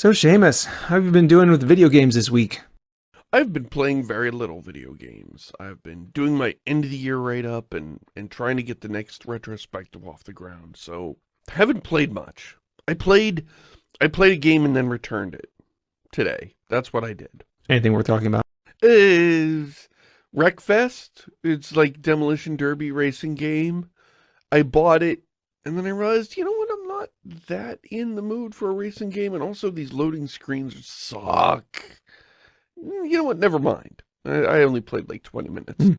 So Shamus, how have you been doing with video games this week? I've been playing very little video games. I've been doing my end of the year write up and, and trying to get the next retrospective off the ground. So haven't played much. I played I played a game and then returned it today. That's what I did. Anything worth talking about? Is Wreckfest. It's like Demolition Derby racing game. I bought it and then I realized, you know what, not that in the mood for a racing game and also these loading screens suck. You know what, never mind. I, I only played like 20 minutes. Mm.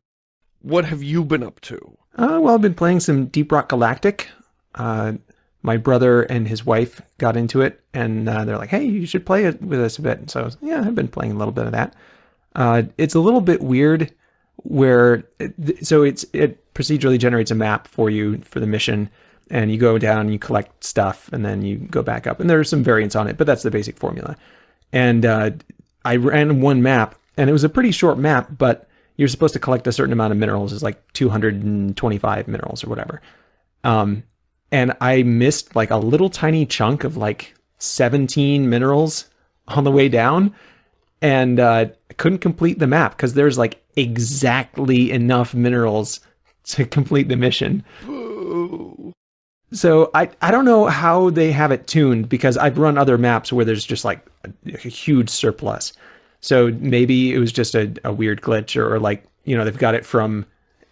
What have you been up to? Uh, well, I've been playing some Deep Rock Galactic. Uh, my brother and his wife got into it, and uh, they're like, hey, you should play it with us a bit. And So, yeah, I've been playing a little bit of that. Uh, it's a little bit weird where, so it's it procedurally generates a map for you for the mission, and you go down and you collect stuff, and then you go back up. And there are some variants on it, but that's the basic formula. And uh, I ran one map, and it was a pretty short map, but you're supposed to collect a certain amount of minerals. It's like 225 minerals or whatever. Um, and I missed like a little tiny chunk of like 17 minerals on the way down and uh, couldn't complete the map because there's like exactly enough minerals to complete the mission. So I, I don't know how they have it tuned because I've run other maps where there's just like a, a huge surplus. So maybe it was just a, a weird glitch or, or like, you know, they've got it from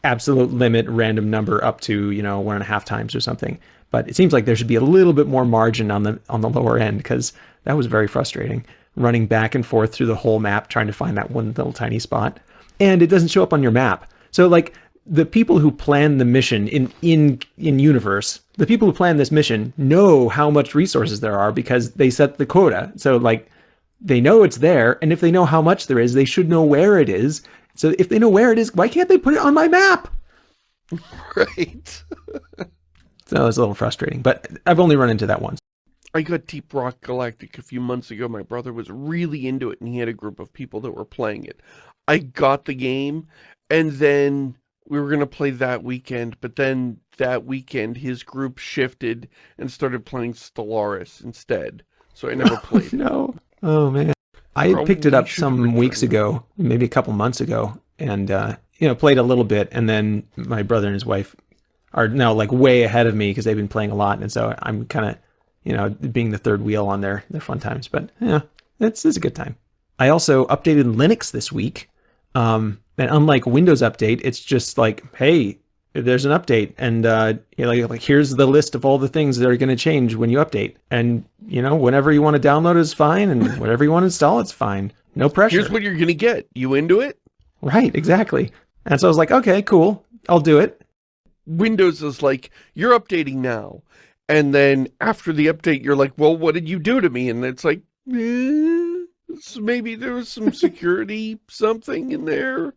absolute limit random number up to, you know, one and a half times or something. But it seems like there should be a little bit more margin on the on the lower end because that was very frustrating running back and forth through the whole map trying to find that one little tiny spot. And it doesn't show up on your map. So like the people who plan the mission in in in universe, the people who plan this mission know how much resources there are because they set the quota. So like they know it's there, and if they know how much there is, they should know where it is. So if they know where it is, why can't they put it on my map? Right. so it's a little frustrating, but I've only run into that once. I got Deep Rock Galactic a few months ago. My brother was really into it, and he had a group of people that were playing it. I got the game, and then we were going to play that weekend, but then that weekend his group shifted and started playing Stellaris instead. So I never played no. Oh man. I Probably picked it up some weeks ago, maybe a couple months ago, and uh, you know, played a little bit, and then my brother and his wife are now like way ahead of me because they've been playing a lot, and so I'm kind of, you know, being the third wheel on their their fun times. But yeah, it's it's a good time. I also updated Linux this week, um, and unlike Windows Update, it's just like, hey, there's an update, and uh, you know, like, like here's the list of all the things that are going to change when you update, and you know, whenever you want to download is fine, and whatever you want to install, it's fine. No pressure. Here's what you're going to get. You into it? Right, exactly. And so I was like, okay, cool, I'll do it. Windows is like, you're updating now. And then after the update, you're like, well, what did you do to me? And it's like, eh, so maybe there was some security something in there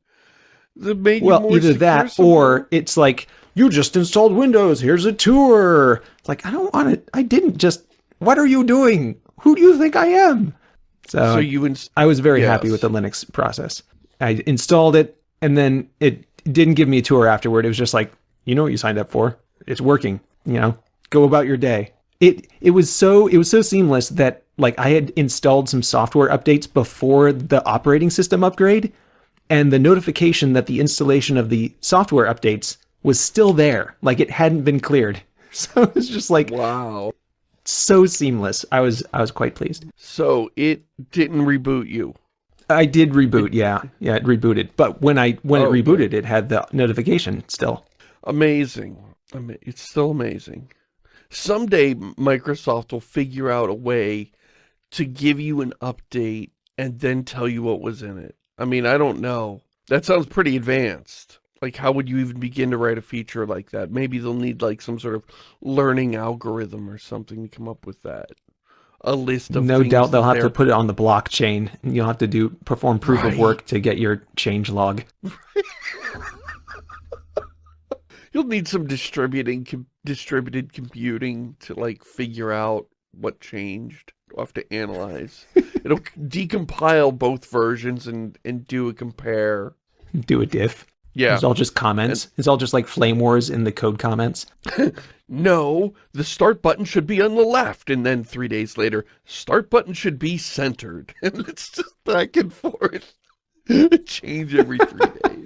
that made you Well, either that somewhere? or it's like you just installed Windows. Here's a tour. It's like I don't want it. I didn't just. What are you doing? Who do you think I am? So, So you I was very happy with the Linux process. I installed it, and then it didn't give me a tour afterward. It was just like, you know what you signed up for. It's working. You know, go about your day. It it was so it was so seamless that like I had installed some software updates before the operating system upgrade, and the notification that the installation of the software updates was still there, like it hadn't been cleared. So it was just like wow. so seamless. I was I was quite pleased. So it didn't reboot you. I did reboot, yeah, yeah, it rebooted. But when I when Oh, it rebooted, it had the notification still. Amazing. Ama- It's still amazing. Someday Microsoft will figure out a way to give you an update and then tell you what was in it. I mean, I don't know. That sounds pretty advanced. Like, how would you even begin to write a feature like that? Maybe they'll need like some sort of learning algorithm or something to come up with that. A list of No doubt they'll have to put it on the blockchain, you'll have to do perform proof of work to get your change log. You'll need some distributing com distributed computing to like figure out what changed. You'll have to analyze. It'll decompile both versions and and do a compare. Do a diff. Yeah. It's all just comments. it's all just like flame wars in the code comments. no, the start button should be on the left. And then three days later, start button should be centered. And it's just back and forth. Change every three days.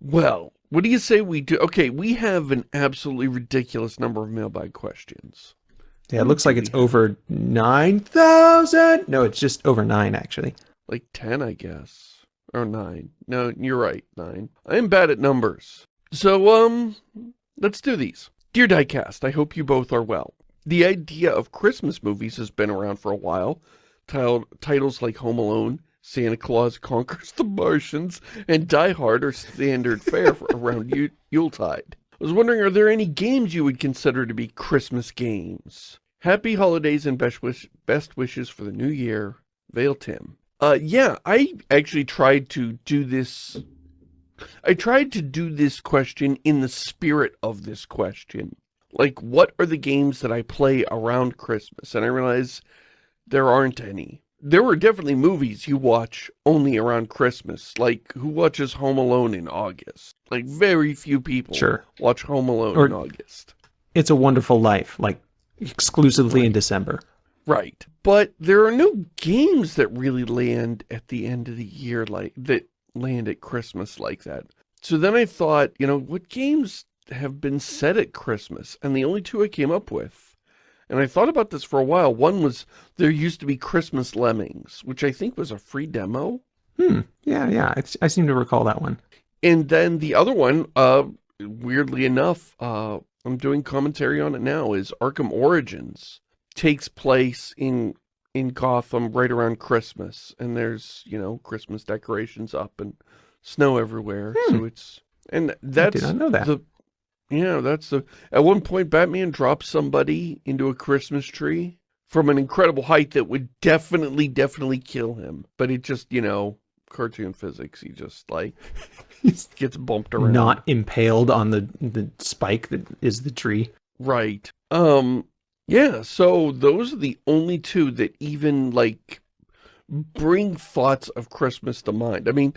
Well, what do you say we do? Okay, we have an absolutely ridiculous number of mailbag questions. Yeah, it looks like it's over 9,000. No, it's just over 9, actually. Like 10, I guess. Or 9. No, you're right, 9. I am bad at numbers. So, um, let's do these. Dear Diecast, I hope you both are well. The idea of Christmas movies has been around for a while. titles like Home Alone, Santa Claus Conquers the Martians, and Die Hard are standard fare for around Yuletide. I was wondering, are there any games you would consider to be Christmas games? Happy holidays and best, wish, best wishes for the new year, Vale Tim. Uh, yeah, I actually tried to do this. I tried to do this question in the spirit of this question. Like, what are the games that I play around Christmas? And I realized there aren't any there were definitely movies you watch only around Christmas. Like, who watches Home Alone in August? Like, very few people sure. watch Home Alone or, in August. It's a Wonderful Life, like, exclusively right. in December. Right. But there are no games that really land at the end of the year like that land at Christmas like that. So then I thought, you know, what games have been set at Christmas? And the only two I came up with and I thought about this for a while. One was, there used to be Christmas Lemmings, which I think was a free demo. Hmm. Yeah, yeah. I, I seem to recall that one. And then the other one, uh, weirdly enough, uh, I'm doing commentary on it now, is Arkham Origins. Takes place in in Gotham right around Christmas. And there's, you know, Christmas decorations up and snow everywhere. Hmm. So it's, and that's I did not know that. the yeah, that's the... At one point, Batman dropped somebody into a Christmas tree from an incredible height that would definitely, definitely kill him. But it just, you know, cartoon physics, he just, like, gets bumped around. Not impaled on the, the spike that is the tree. Right. Um, yeah, so those are the only two that even, like, bring thoughts of Christmas to mind. I mean,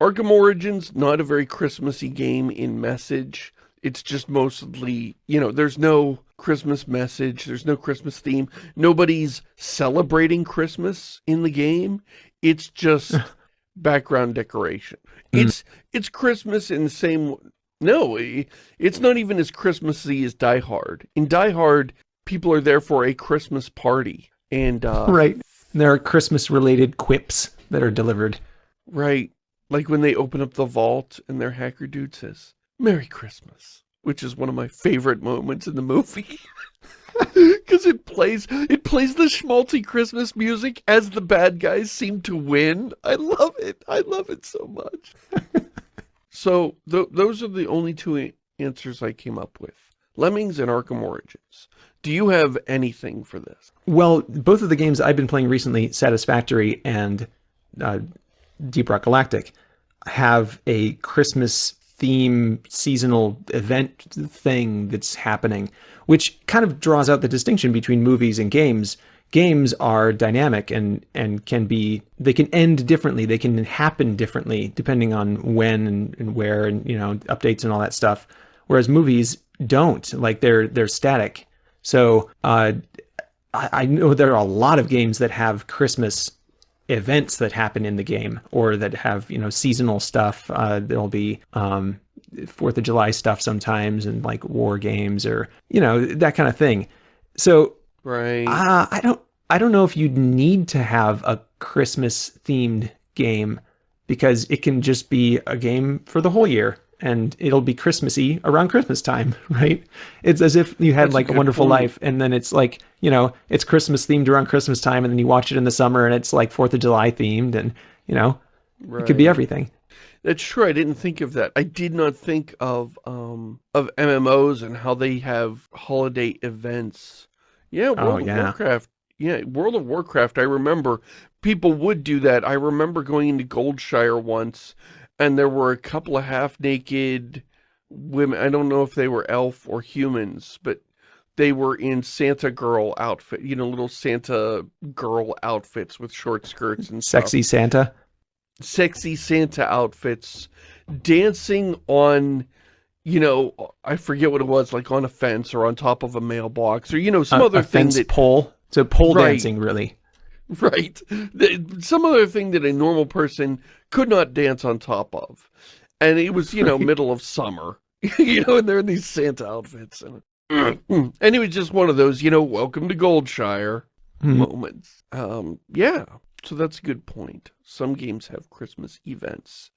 Arkham Origins, not a very Christmassy game in message it's just mostly, you know, there's no Christmas message, there's no Christmas theme, nobody's celebrating Christmas in the game. It's just background decoration. Mm. It's it's Christmas in the same no, it's not even as Christmassy as Die Hard. In Die Hard, people are there for a Christmas party. And uh, Right. There are Christmas related quips that are delivered. Right. Like when they open up the vault and their hacker dude says, Merry Christmas, which is one of my favorite moments in the movie. Because it plays, it plays the schmaltzy Christmas music as the bad guys seem to win. I love it. I love it so much. so th those are the only two answers I came up with. Lemmings and Arkham Origins. Do you have anything for this? Well, both of the games I've been playing recently, Satisfactory and uh, Deep Rock Galactic, have a Christmas theme seasonal event thing that's happening, which kind of draws out the distinction between movies and games. Games are dynamic and, and can be, they can end differently. They can happen differently depending on when and, and where and, you know, updates and all that stuff. Whereas movies don't, like they're, they're static. So, uh, I, I know there are a lot of games that have Christmas events that happen in the game or that have you know seasonal stuff. Uh, there'll be um, fourth of july stuff sometimes and like war games or you know that kind of thing. So right. uh, i don't i don't know if you'd need to have a christmas themed game because it can just be a game for the whole year and it'll be Christmassy around Christmas time, right? It's as if you had That's like a, a wonderful point. life and then it's like, you know, it's Christmas themed around Christmas time and then you watch it in the summer and it's like 4th of July themed and, you know, right. it could be everything. That's true. I didn't think of that. I did not think of um of MMOs and how they have holiday events. Yeah, World oh, yeah. of Warcraft. Yeah, World of Warcraft, I remember people would do that. I remember going into Goldshire once and there were a couple of half-naked women. I don't know if they were elf or humans, but they were in Santa girl outfit, you know, little Santa girl outfits with short skirts and Sexy stuff. Santa? Sexy Santa outfits dancing on, you know, I forget what it was, like on a fence or on top of a mailbox or, you know, some a, other a thing fence that, pole. So pole Right. dancing, really. right, some other thing that a normal person could not dance on top of. And it was, you know, middle of summer, you know, and they're in these Santa outfits. And, and it was just one of those, you know, welcome to Goldshire. Hmm. moments. Um, yeah, so that's a good point. Some games have Christmas events.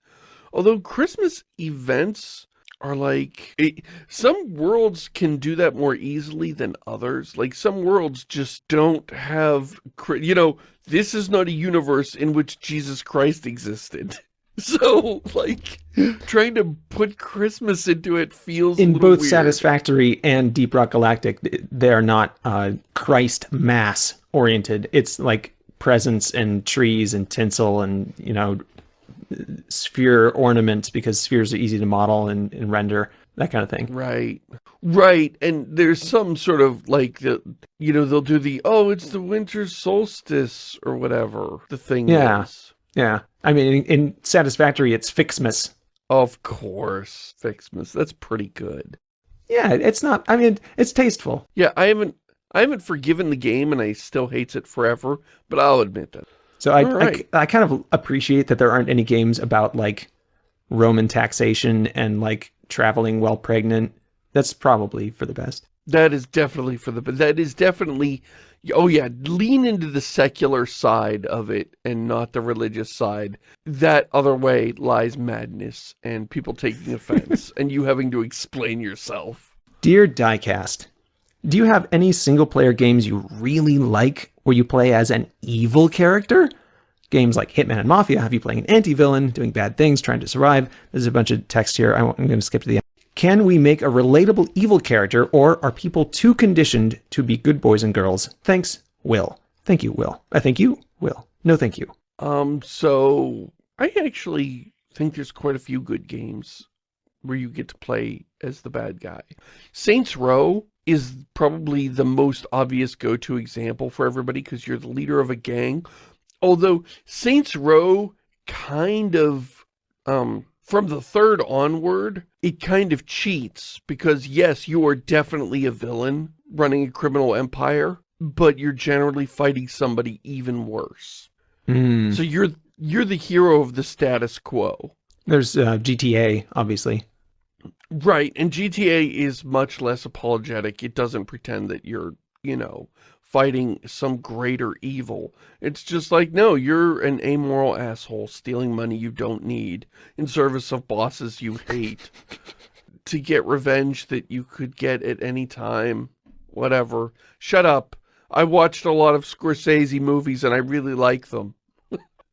Although Christmas events are like, it, some worlds can do that more easily than others. Like some worlds just don't have, you know, this is not a universe in which Jesus Christ existed. So, like, trying to put Christmas into it feels In both weird. Satisfactory and Deep Rock Galactic, they're not uh, Christ mass oriented. It's like presents and trees and tinsel and, you know, sphere ornaments because spheres are easy to model and, and render, that kind of thing. Right. Right. And there's some sort of like the you know, they'll do the oh, it's the winter solstice or whatever the thing Yeah. is. Yeah. I mean, in, in Satisfactory, it's FICSMAS. Of course. FICSMAS. That's pretty good. Yeah, it's not, I mean, it's tasteful. Yeah, I haven't I haven't forgiven the game and I still hates it forever, but I'll admit that. So I, All I. I kind of appreciate that there aren't any games about like Roman taxation and like traveling while pregnant. That's probably for the best. That is definitely for the but that is definitely oh yeah, lean into the secular side of it and not the religious side. That other way lies madness and people taking offense and you having to explain yourself. Dear Diecast, do you have any single player games you really like where you play as an evil character? Games like Hitman and Mafia have you playing an anti-villain, doing bad things, trying to survive. There's a bunch of text here. I'm going to skip to the end. Can we make a relatable evil character, or are people too conditioned to be good boys and girls? Thanks, Will. Thank you, Will. I thank you, Will. No, thank you. Um so I actually think there's quite a few good games where you get to play as the bad guy. Saints Row is probably the most obvious go-to example for everybody because you're the leader of a gang. Although Saints Row kind of, um, from the third onward, it kind of cheats because yes, you are definitely a villain running a criminal empire, but you're generally fighting somebody even worse. Hmm. So you're you're the hero of the status quo. There's uh, GTA, obviously. Right, and GTA is much less apologetic. It doesn't pretend that you're, you know, fighting some greater evil. It's just like, no, you're an amoral asshole stealing money you don't need in service of bosses you hate to get revenge that you could get at any time. Whatever. Shut up. I watched a lot of Scorsese movies and I really like them.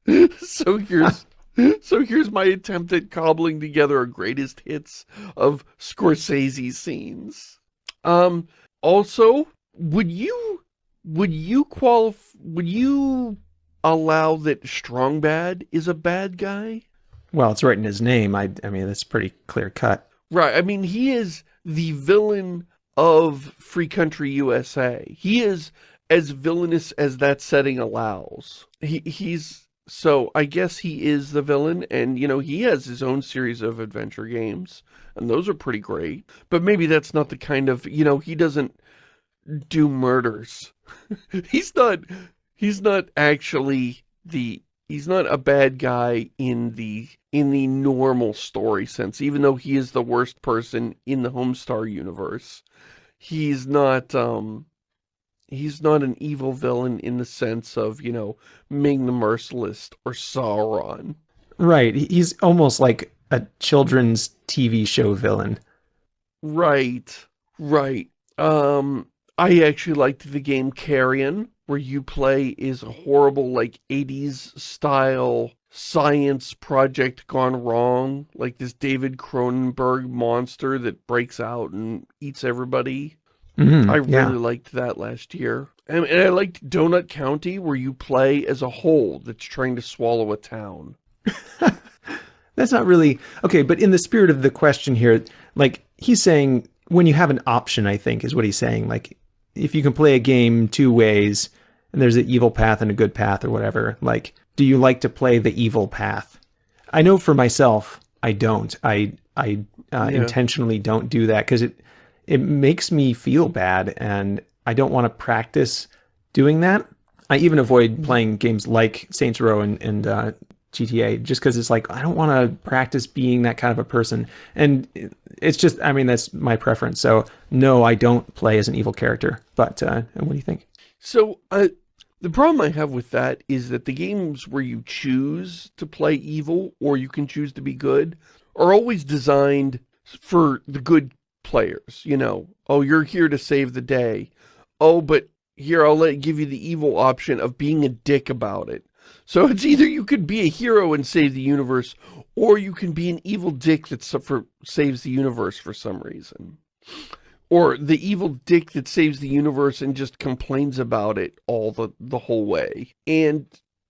so here's so here's my attempt at cobbling together a greatest hits of Scorsese scenes. Um also, would you would you qualify would you allow that Strong Bad is a bad guy? Well, it's right in his name. I, I mean, that's pretty clear cut. Right. I mean, he is the villain of Free Country USA. He is as villainous as that setting allows. He he's so I guess he is the villain and you know, he has his own series of adventure games and those are pretty great. But maybe that's not the kind of, you know, he doesn't do murders. he's not he's not actually the he's not a bad guy in the in the normal story sense even though he is the worst person in the homestar universe he's not um he's not an evil villain in the sense of you know ming the merciless or sauron Right. He's almost like a children's TV show villain. right right um i actually liked the game carrion where you play is a horrible like 80s style science project gone wrong like this david cronenberg monster that breaks out and eats everybody Mhm, i really yeah. liked that last year and, and i liked donut county where you play as a whole that's trying to swallow a town That's not really okay, but in the spirit of the question here, like he's saying when you have an option, I think is what he's saying. Like if you can play a game two ways and there's an evil path and a good path or whatever, like do you like to play the evil path? I know for myself, I don't. I I uh, Yeah. intentionally don't do that because it it makes me feel bad, and I don't want to practice doing that. I even avoid playing games like Saints Row and, and uh, GTA just because it's like I don't want to practice being that kind of a person, and it's just I mean that's my preference. So no, I don't play as an evil character. But uh, what do you think? So, uh, the problem I have with that is that the games where you choose to play evil or you can choose to be good are always designed for the good players, you know. Oh, you're here to save the day. Oh, but here I'll let give you the evil option of being a dick about it. So it's either you could be a hero and save the universe or you can be an evil dick that suffer, saves the universe for some reason. Or the evil dick that saves the universe and just complains about it all the, the whole way. And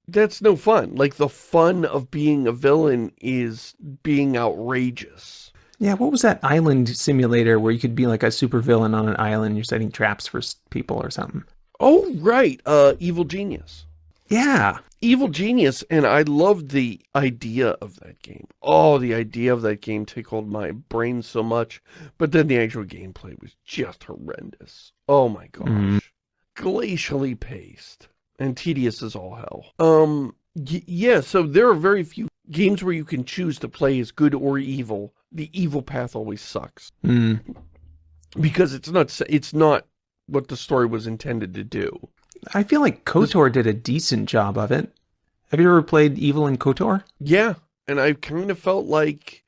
that's no fun. Like, the fun of being a villain is being outrageous. Yeah, what was that island simulator where you could be like a supervillain on an island? You're setting traps for people or something. Oh, right. Uh, Evil Genius. Yeah, Evil Genius, and I loved the idea of that game. Oh, the idea of that game tickled my brain so much. But then the actual gameplay was just horrendous. Oh my gosh. Mhm. Glacially paced. And tedious as all hell. Um, y yeah, so there are very few games where you can choose to play as good or evil. The evil path always sucks. Mm. Because it's not it's not what the story was intended to do. I feel like KOTOR did a decent job of it. Have you ever played Evil in KOTOR? Yeah, and I kind of felt like,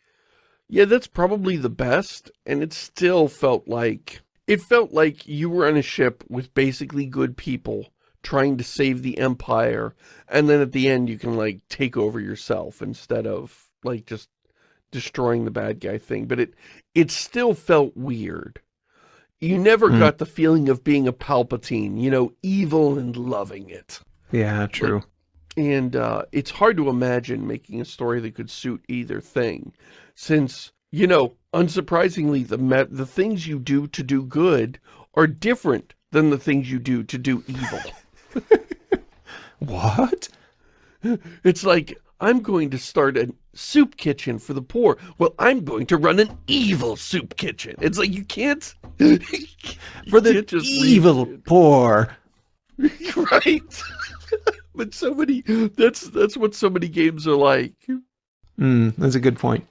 yeah, that's probably the best, and it still felt like, it felt like you were on a ship with basically good people trying to save the Empire, and then at the end you can, like, take over yourself instead of, like, just destroying the bad guy thing, but it, it still felt weird. You never Hmm. got the feeling of being a Palpatine, you know, evil and loving it. Yeah, true. And uh, it's hard to imagine making a story that could suit either thing, since, you know, unsurprisingly, the the things you do to do good are different than the things you do to do evil. What? It's like, I'm going to start a soup kitchen for the poor. Well, I'm going to run an evil soup kitchen. It's like, you can't... For the can't evil poor. right? but so many, that's, that's what so many games are like. Mm, that's a good point.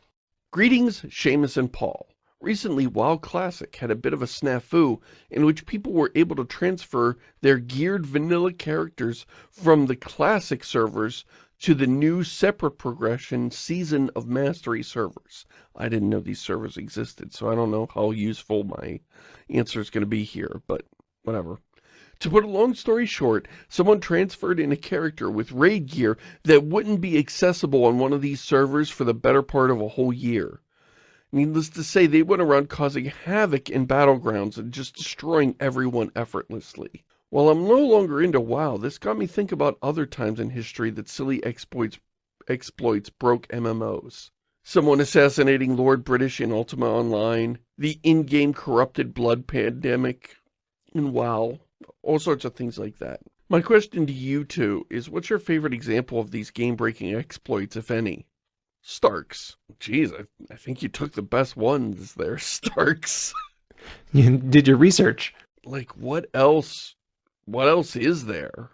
Greetings, Shamus and Paul. Recently, WoW Classic had a bit of a snafu in which people were able to transfer their geared vanilla characters from the Classic servers to the new separate progression Season of Mastery servers. I didn't know these servers existed, so I don't know how useful my answer is going to be here, but whatever. To put a long story short, someone transferred in a character with raid gear that wouldn't be accessible on one of these servers for the better part of a whole year. Needless to say, they went around causing havoc in battlegrounds and just destroying everyone effortlessly. While I'm no longer into WoW, this got me think about other times in history that silly exploits exploits broke MMOs. Someone assassinating Lord British in Ultima Online, the in-game corrupted blood pandemic in WoW, all sorts of things like that. My question to you two is what's your favorite example of these game-breaking exploits, if any? Starks. Jeez, I, I think you took the best ones there, Starks. You did your research. like, what else, what else is there?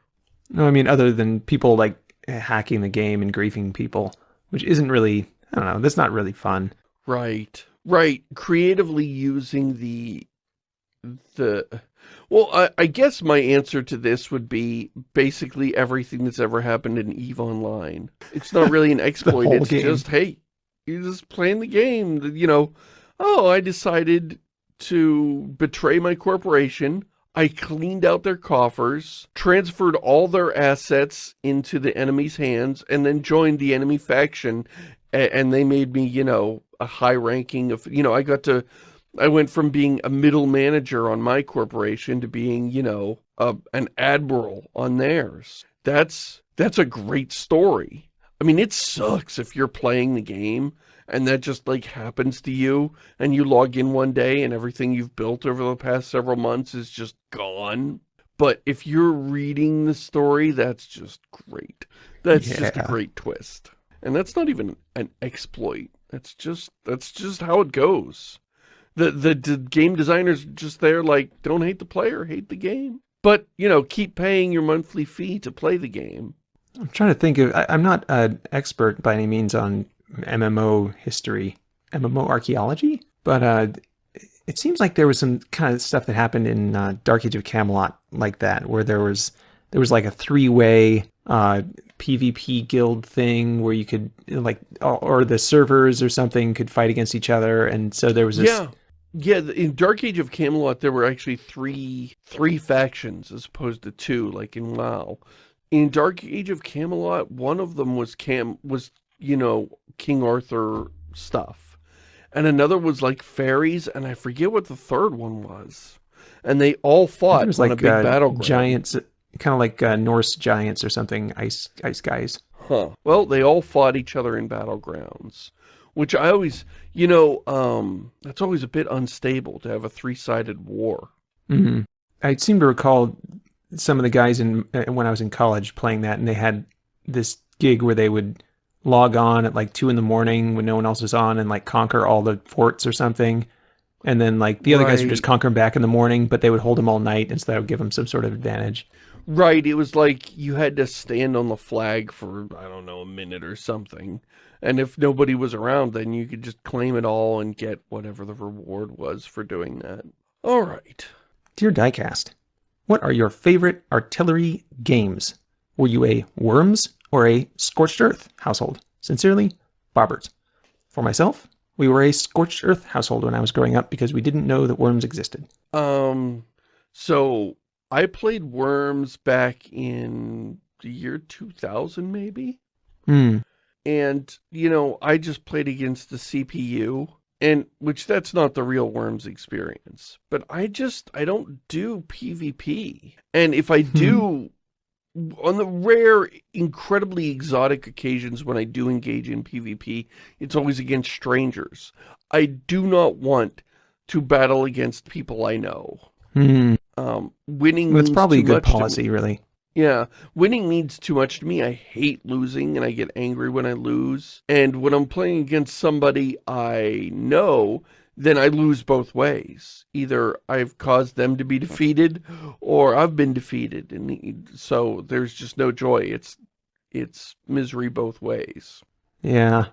No, I mean other than people like hacking the game and griefing people, which isn't really. I don't know. That's not really fun. Right, right. Creatively using the, the, well, I, I guess my answer to this would be basically everything that's ever happened in EVE Online. It's not really an exploit, it's game. just, hey, you're just playing the game, you know, oh, I decided to betray my corporation, I cleaned out their coffers, transferred all their assets into the enemy's hands, and then joined the enemy faction, and they made me, you know, a high ranking of, you know, I got to, I went from being a middle manager on my corporation to being, you know, a, an admiral on theirs. That's, that's a great story. I mean, it sucks if you're playing the game and that just like happens to you and you log in one day and everything you've built over the past several months is just gone. But if you're reading the story, that's just great. That's just a great twist. And that's not even an exploit. That's just, that's just how it goes. The, the, the game designers just there like, don't hate the player, hate the game. But, you know, keep paying your monthly fee to play the game. I'm trying to think of, I, I'm not an expert by any means on MMO history, MMO archaeology, but uh, it seems like there was some kind of stuff that happened in uh, Dark Age of Camelot like that, where there was there was like a three-way uh, PvP guild thing where you could like, or the servers or something could fight against each other, and so there was this. Yeah, yeah. In Dark Age of Camelot, there were actually three three factions as opposed to two, like in WoW. In Dark Age of Camelot, one of them was Cam was you know King Arthur stuff, and another was like fairies, and I forget what the third one was. And they all fought was on like a big uh, battleground. giants, kind of like uh, Norse giants or something, ice ice guys. Huh. Well, they all fought each other in battlegrounds, which I always, you know, um, that's always a bit unstable to have a three-sided war. hmm I seem to recall some of the guys in uh, when I was in college playing that, and they had this gig where they would log on at like two in the morning when no one else is on, and like conquer all the forts or something. And then like the other guys would just Right. conquer them back in the morning, but they would hold them all night, and so that would give them some sort of advantage. Right, it was like you had to stand on the flag for, I don't know, a minute or something. And if nobody was around, then you could just claim it all and get whatever the reward was for doing that. All right. Dear Diecast, what are your favorite artillery games? Were you a Worms or a Scorched Earth household? Sincerely, Bobbert. For myself, we were a Scorched Earth household when I was growing up because we didn't know that worms existed. Um, so I played Worms back in the year 2000, maybe? Hmm. And you know i just played against the cpu and which that's not the real worms experience but i just i don't do pvp and if i do on the rare incredibly exotic occasions when i do engage in pvp it's always against strangers i do not want to battle against people i know Hmm. um winning That's probably a good policy, really. Yeah, winning means too much to me. I hate losing and I get angry when I lose. And when I'm playing against somebody I know, then I lose both ways. Either I've caused them to be defeated or I've been defeated. And so there's just no joy. It's it's misery both ways. Yeah.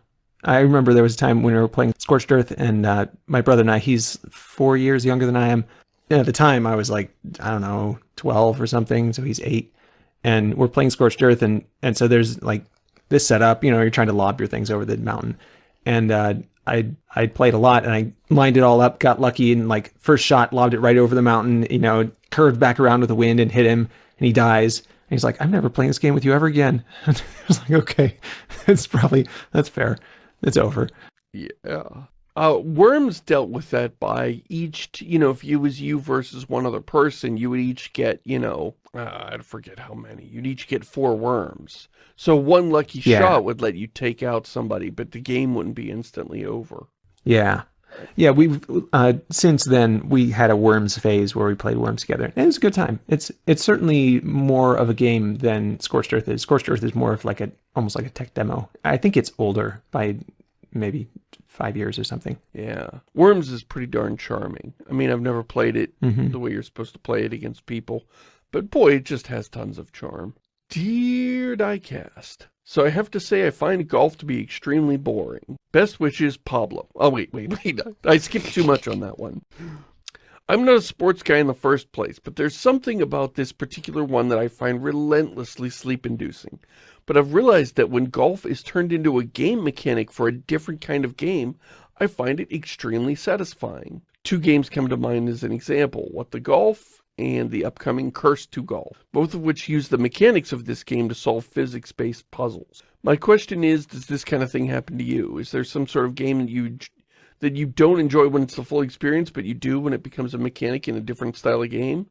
I remember there was a time when we were playing Scorched Earth, and uh, my brother and I, he's four years younger than I am. And at the time, I was like, I don't know, 12 or something. So he's eight. And we're playing Scorched Earth. And, and so there's like this setup, you know, you're trying to lob your things over the mountain. And uh, I I played a lot and I lined it all up, got lucky, and like first shot, lobbed it right over the mountain, you know, curved back around with the wind and hit him, and he dies. And he's like, I'm never playing this game with you ever again. I was like, okay, it's probably, that's fair. It's over. Yeah. Uh, Worms dealt with that by each, you know, if it was you versus one other person, you would each get, you know, uh, I forget how many. You'd each get four worms. So one lucky Yeah. shot would let you take out somebody, but the game wouldn't be instantly over. Yeah. Yeah, we've uh, since then we had a Worms phase where we played Worms together. And it was a good time. It's it's certainly more of a game than Scorched Earth is. Scorched Earth is more of like a almost like a tech demo. I think it's older by maybe five years or something. Yeah. Worms is pretty darn charming. I mean, I've never played it hmm the way you're supposed to play it against people, but boy, it just has tons of charm. Dear Diecast, so I have to say I find golf to be extremely boring. Best wishes, Pablo. Oh, wait, wait, wait. I skipped too much on that one. I'm not a sports guy in the first place, but there's something about this particular one that I find relentlessly sleep-inducing. But I've realized that when golf is turned into a game mechanic for a different kind of game, I find it extremely satisfying. Two games come to mind as an example, What the Golf and the upcoming Cursed to Golf, both of which use the mechanics of this game to solve physics-based puzzles. My question is, does this kind of thing happen to you? Is there some sort of game that you that you don't enjoy when it's the full experience, but you do when it becomes a mechanic in a different style of game?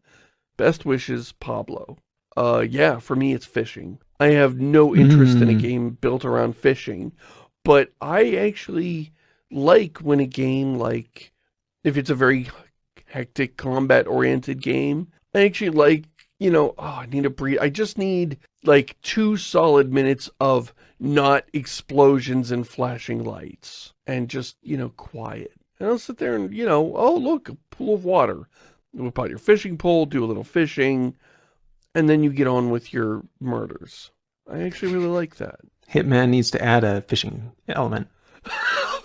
Best wishes, Pablo. Uh, yeah, for me it's fishing. I have no interest in a Mm. game built around fishing, but I actually like when a game like, if it's a very hectic combat-oriented game, I actually like you know, oh, I need a breathe. I just need like two solid minutes of not explosions and flashing lights and just, you know, quiet. And I'll sit there and, you know, oh, look, a pool of water. Whip out your fishing pole, do a little fishing, and then you get on with your murders. I actually really like that. Hitman needs to add a fishing element.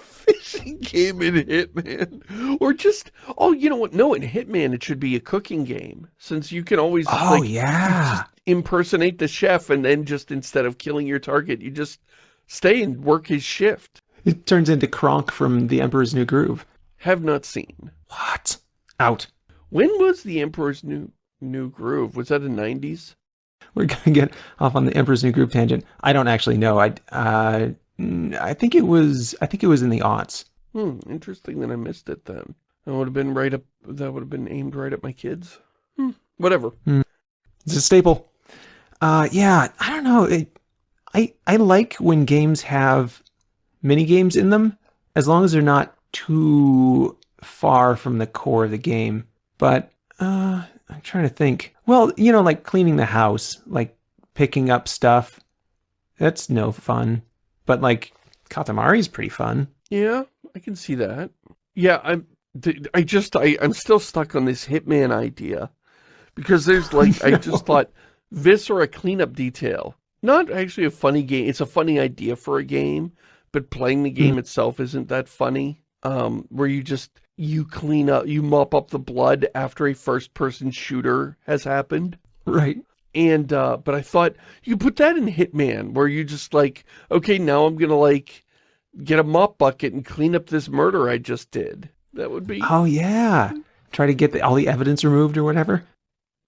game in Hitman. Or just, oh, you know what? No, in Hitman, it should be a cooking game. Since you can always, Oh, like, yeah. just impersonate the chef and then just, instead of killing your target, you just stay and work his shift. It turns into Kronk from The Emperor's New Groove. Have not seen. What? Out. When was The Emperor's New New Groove? Was that the 90s? We're gonna get off on the Emperor's New Groove tangent. I don't actually know. I uh, I think it was I think it was in the aughts. Hmm, interesting that I missed it then. That would have been right up, that would have been aimed right at my kids. Hmm, whatever. It's a staple. Uh, yeah, I don't know. It, I I like when games have mini games in them, as long as they're not too far from the core of the game. But uh, I'm trying to think. Well, you know, like cleaning the house, like picking up stuff. That's no fun. But like Katamari's pretty fun. Yeah, I can see that. Yeah, I'm, I just, I, I'm still stuck on this Hitman idea. Because there's like, I just thought, this or a cleanup detail. Not actually a funny game, it's a funny idea for a game, but playing the game itself isn't that funny. Um, where you just, you clean up, you mop up the blood after a first-person shooter has happened. Right. And, uh, but I thought, you put that in Hitman, where you just like, okay, now I'm gonna like, get a mop bucket and clean up this murder I just did. That would be, Oh yeah. Try to get the, all the evidence removed or whatever.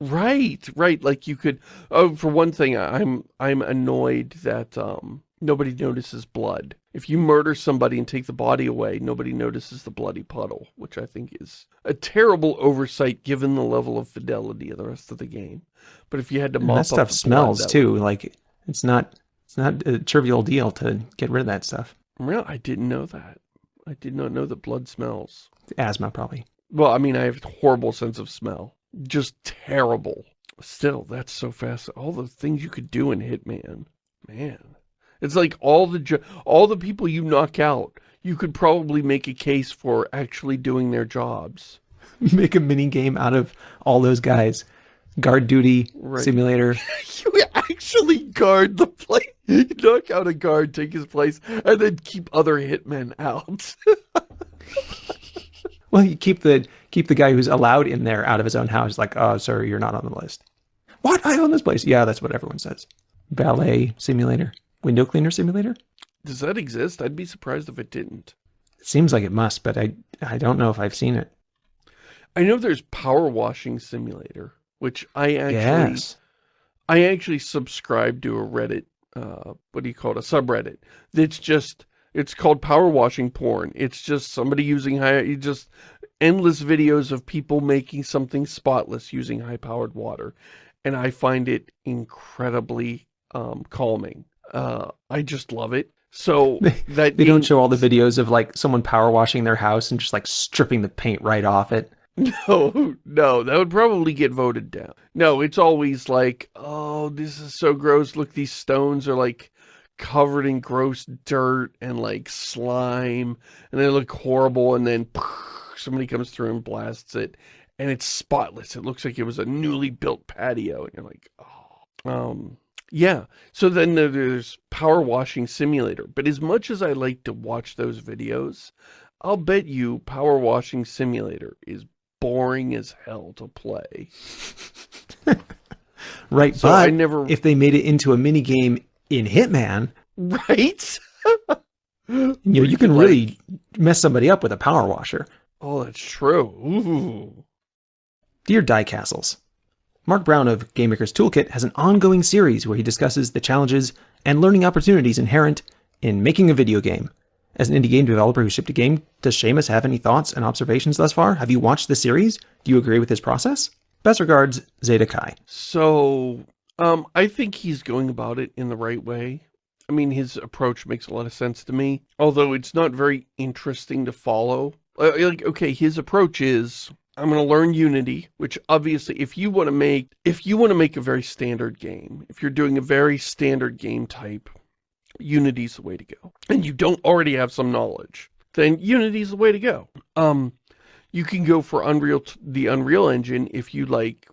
right, right, like you could, oh, for one thing, I'm, I'm annoyed that, um, nobody notices blood. If you murder somebody and take the body away, nobody notices the bloody puddle, which I think is a terrible oversight given the level of fidelity of the rest of the game. But if you had to And mop that up stuff blood, smells that too. Like it's not it's not a trivial deal to get rid of that stuff. Well, I didn't know that. I did not know that blood smells. Asthma probably. Well, I mean, I have a horrible sense of smell. Just terrible. Still, that's so fast. All the things you could do in Hitman. Man. It's like all the all the people you knock out, you could probably make a case for actually doing their jobs. Make a mini game out of all those guys. Guard duty Right. simulator. You actually guard the place. You knock out a guard, take his place, and then keep other hitmen out. Well, you keep the keep the guy who's allowed in there out of his own house. Like, oh, sir, you're not on the list. What? I own this place. Yeah, that's what everyone says. Ballet simulator, window cleaner simulator. Does that exist? I'd be surprised if it didn't. It seems like it must, but I I don't know if I've seen it. I know there's Power Washing Simulator, which I actually yes. I actually subscribe to a Reddit, uh, what do you call it, a subreddit. That's just, it's called Power Washing Porn. It's just somebody using high, you just endless videos of people making something spotless using high-powered water. And I find it incredibly um, calming. Uh, I just love it. So that They don't show all the videos of like someone power washing their house and just like stripping the paint right off it. No, no, that would probably get voted down. No, it's always like, oh, this is so gross. Look, these stones are like covered in gross dirt and like slime and they look horrible. And then somebody comes through and blasts it and it's spotless. It looks like it was a newly built patio. And you're like, oh, um, yeah. So then there- there's Power Washing Simulator. But as much as I like to watch those videos, I'll bet you Power Washing Simulator is boring as hell to play. Right, So but I never, if they made it into a mini game in Hitman, right? you know, you can really mess somebody up with a power washer. Oh, that's true. Ooh. Dear Die Castles, Mark Brown of Game Maker's Toolkit has an ongoing series where he discusses the challenges and learning opportunities inherent in making a video game. As an indie game developer who shipped a game, does Shamus have any thoughts and observations thus far? Have you watched the series? Do you agree with his process? Best regards, Zeta Kai. So, um, I think he's going about it in the right way. I mean, his approach makes a lot of sense to me, although it's not very interesting to follow. Uh, like, okay, his approach is, I'm going to learn Unity, which obviously if you want to make, if you want to make a very standard game, if you're doing a very standard game type, Unity's the way to go. And you don't already have some knowledge, then Unity's the way to go. Um, you can go for Unreal, the Unreal Engine if you like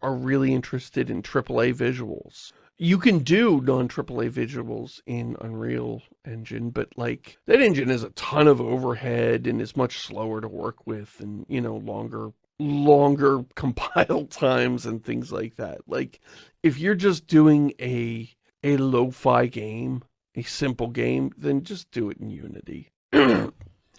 are really interested in AAA visuals. You can do non-AAA visuals in Unreal Engine, but like that engine has a ton of overhead and is much slower to work with and, you know, longer longer compile times and things like that. Like if you're just doing a a lo-fi game, a simple game, then just do it in Unity. or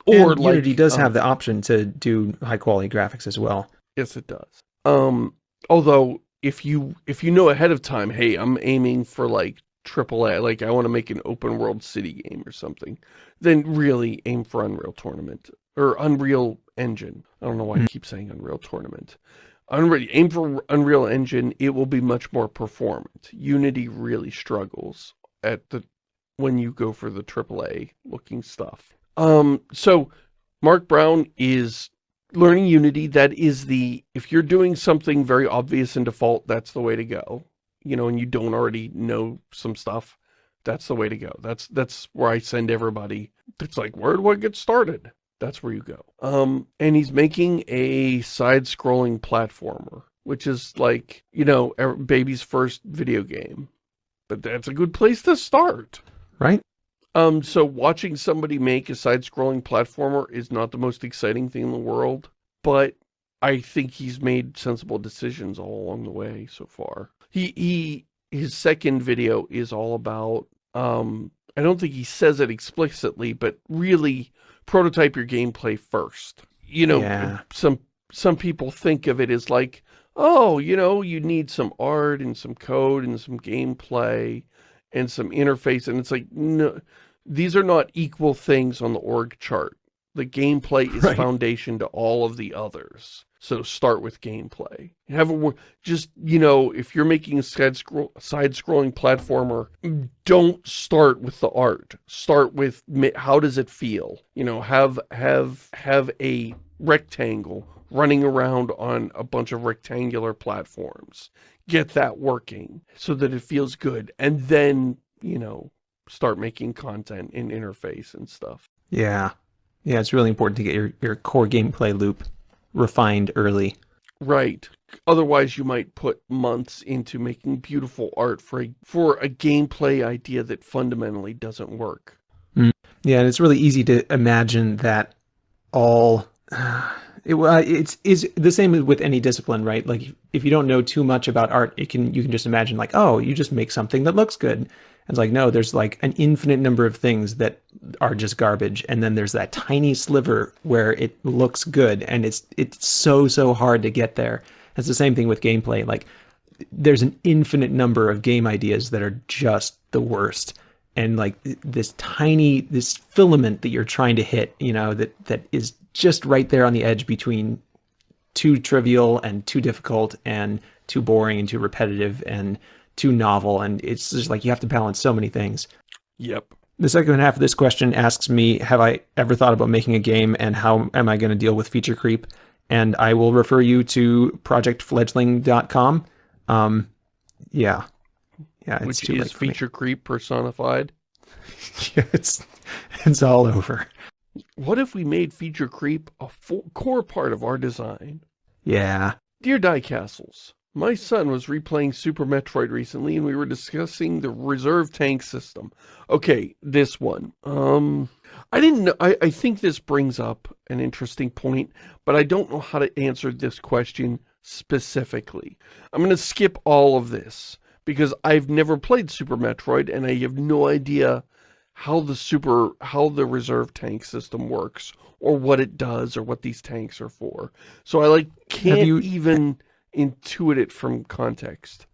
like, Unity does um, have the option to do high quality graphics as well. Yes, it does. Um, although if you if you know ahead of time, hey, I'm aiming for like AAA, like I want to make an open world city game or something, then really aim for Unreal Tournament or Unreal Engine. I don't know why mm -hmm. I keep saying Unreal Tournament. Unreal, aim for Unreal Engine, it will be much more performant. Unity really struggles at the when you go for the AAA looking stuff. Um, so Mark Brown is learning Unity. That is the, if you're doing something very obvious in default, that's the way to go. You know, and you don't already know some stuff, that's the way to go. That's, that's where I send everybody. It's like, where do I get started? That's where you go. Um, and he's making a side-scrolling platformer, which is like, you know, baby's first video game. But that's a good place to start. Right? Um, so watching somebody make a side-scrolling platformer is not the most exciting thing in the world, but I think he's made sensible decisions all along the way so far. He, he, his second video is all about, um, I don't think he says it explicitly, but really prototype your gameplay first. You know, yeah. some, some people think of it as like, oh, you know, you need some art and some code and some gameplay and some interface. And it's like, no, these are not equal things on the org chart. The gameplay is right. foundation to all of the others. So start with gameplay. Have a just you know if you're making a side scroll side scrolling platformer, don't start with the art. Start with how does it feel. You know, have have have a rectangle running around on a bunch of rectangular platforms. Get that working so that it feels good, and then you know start making content in interface and stuff. Yeah. Yeah, it's really important to get your, your core gameplay loop refined early. Right. Otherwise, you might put months into making beautiful art for a, for a gameplay idea that fundamentally doesn't work. Mm. Yeah, and it's really easy to imagine that all... It, uh, it's is the same with any discipline, right? Like if you don't know too much about art, it can you can just imagine like, oh, you just make something that looks good. It's like, no, there's like an infinite number of things that are just garbage. And then there's that tiny sliver where it looks good. And it's, it's so, so hard to get there. It's the same thing with gameplay. Like there's an infinite number of game ideas that are just the worst. And like this tiny, this filament that you're trying to hit, you know, that, that is just right there on the edge between too trivial and too difficult and too boring and too repetitive and too novel, and it's just like you have to balance so many things. Yep. The second half of this question asks me, have I ever thought about making a game and how am I going to deal with feature creep? And I will refer you to projectfledgling.com. Um, yeah. Yeah, it's Which is feature creep personified. yeah, it's, it's all over. What if we made feature creep a core part of our design? Yeah. Dear Die Castles, my son was replaying Super Metroid recently, and we were discussing the reserve tank system. Okay, this one. Um, I didn't know, I, I think this brings up an interesting point, but I don't know how to answer this question specifically. I'm going to skip all of this, because I've never played Super Metroid, and I have no idea how the super, how the reserve tank system works, or what it does, or what these tanks are for. So I, like, can't you... even intuit it from context.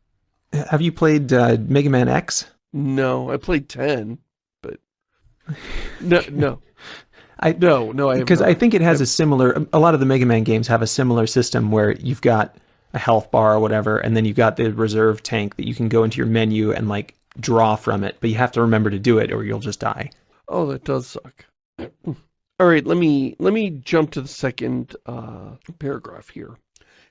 Have you played uh, Mega Man X? No, I played 10, but no, no. I no, no, I because I think it has a similar. A lot of the Mega Man games have a similar system where you've got a health bar or whatever, and then you've got the reserve tank that you can go into your menu and like draw from it, but you have to remember to do it or you'll just die. Oh, that does suck. All All right, let me let me jump to the second uh, paragraph here.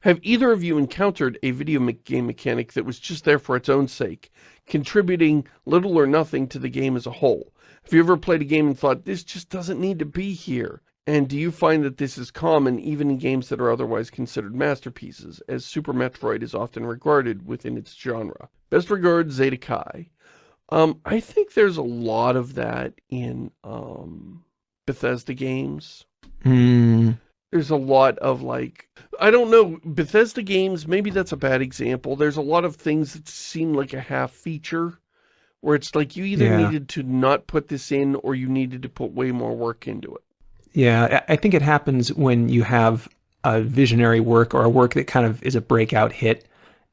Have either of you encountered a video game mechanic that was just there for its own sake, contributing little or nothing to the game as a whole? Have you ever played a game and thought, this just doesn't need to be here? And do you find that this is common even in games that are otherwise considered masterpieces, as Super Metroid is often regarded within its genre? Best regards, Zeta Kai. Um, I think there's a lot of that in um, Bethesda games. Mm, There's a lot of like, I don't know, Bethesda games, maybe that's a bad example. There's a lot of things that seem like a half feature where it's like you either Yeah. needed to not put this in or you needed to put way more work into it. yeah, I I think it happens when you have a visionary work or a work that kind of is a breakout hit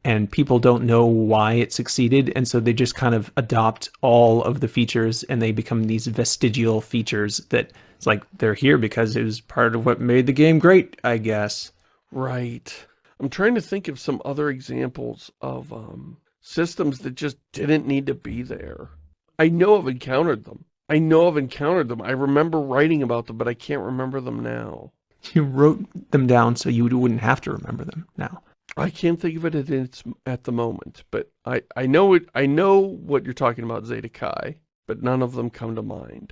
and people don't know why it succeeded and so they just kind of adopt all of the features and they become these vestigial features that it's like they're here because it was part of what made the game great, I guess. Right. I'm trying to think of some other examples of um, systems that just didn't need to be there. I know I've encountered them. I know I've encountered them. I remember writing about them, but I can't remember them now. You wrote them down so you wouldn't have to remember them now. I can't think of it at its at the moment, but I I know it. I know what you're talking about, Zeta Kai, but none of them come to mind.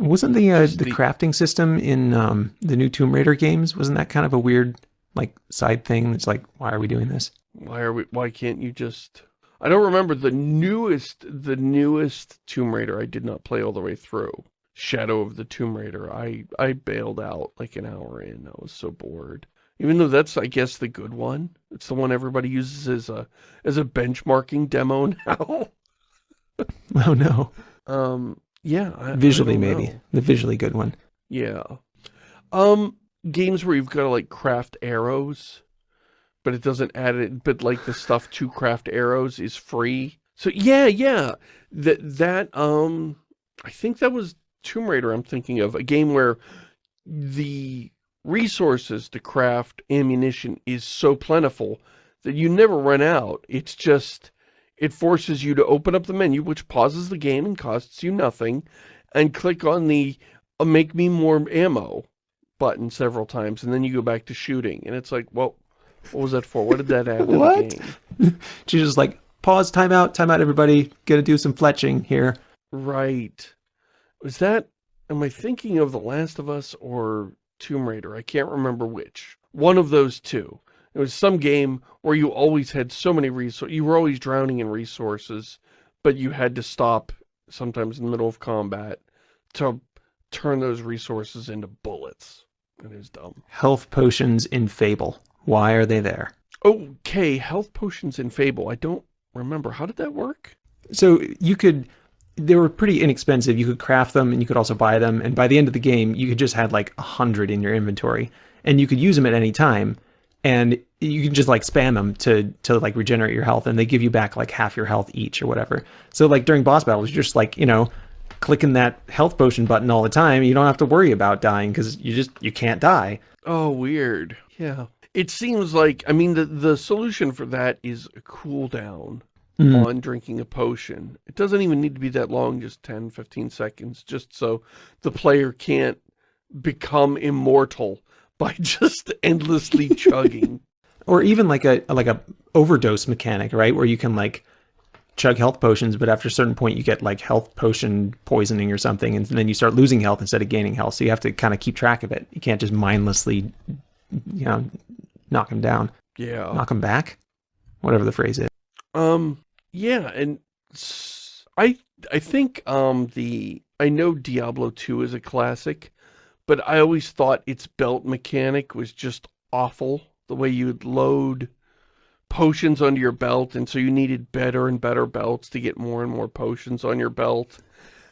Wasn't the uh, the the- crafting system in um, the new Tomb Raider games? Wasn't that kind of a weird like side thing? It's like, why are we doing this? Why are we? Why can't you just? I don't remember the newest the newest Tomb Raider. I did not play all the way through. Shadow of the Tomb Raider. I I bailed out like an hour in. I was so bored. Even though that's I guess the good one. It's the one everybody uses as a as a benchmarking demo now. Oh no, um. Yeah. I, I visually don't maybe know. the visually good one. Yeah. Um, games where you've got to like craft arrows, but it doesn't add it, but like the stuff to craft arrows is free. So yeah, yeah. That, that, um, I think that was Tomb Raider I'm thinking of, a game where the resources to craft ammunition is so plentiful that you never run out. It's just, it forces you to open up the menu, which pauses the game and costs you nothing, and click on the uh, make me more ammo button several times, and then you go back to shooting. And it's like, well, what was that for? What did that add to What? the game? She's just like, pause, time out, time out, everybody. Gonna do some fletching here. Right. Was that, am I thinking of The Last of Us or Tomb Raider? I can't remember which. One of those two. It was some game where you always had so many resources. You were always drowning in resources, but you had to stop sometimes in the middle of combat to turn those resources into bullets. It is dumb. Health potions in Fable. Why are they there? Okay, health potions in Fable. I don't remember. How did that work? So you could, they were pretty inexpensive. You could craft them and you could also buy them. And by the end of the game, you could just had like a hundred in your inventory and you could use them at any time. And you can just like spam them to, to like regenerate your health and they give you back like half your health each or whatever. So like during boss battles, you're just like, you know, clicking that health potion button all the time. You don't have to worry about dying because you just, you can't die. Oh, weird. Yeah. It seems like, I mean, the, the solution for that is a cooldown Mm. on drinking a potion. It doesn't even need to be that long, just 10, 15 seconds, just so the player can't become immortal by just endlessly chugging. or even like a like a overdose mechanic, right? Where you can like chug health potions, but after a certain point you get like health potion poisoning or something, and then you start losing health instead of gaining health. So you have to kind of keep track of it. You can't just mindlessly, you know, knock them down, Yeah. knock them back, whatever the phrase is. Um, yeah, and I I think um the I know Diablo 2 is a classic, but I always thought its belt mechanic was just awful. The way you'd load potions onto your belt, and so you needed better and better belts to get more and more potions on your belt.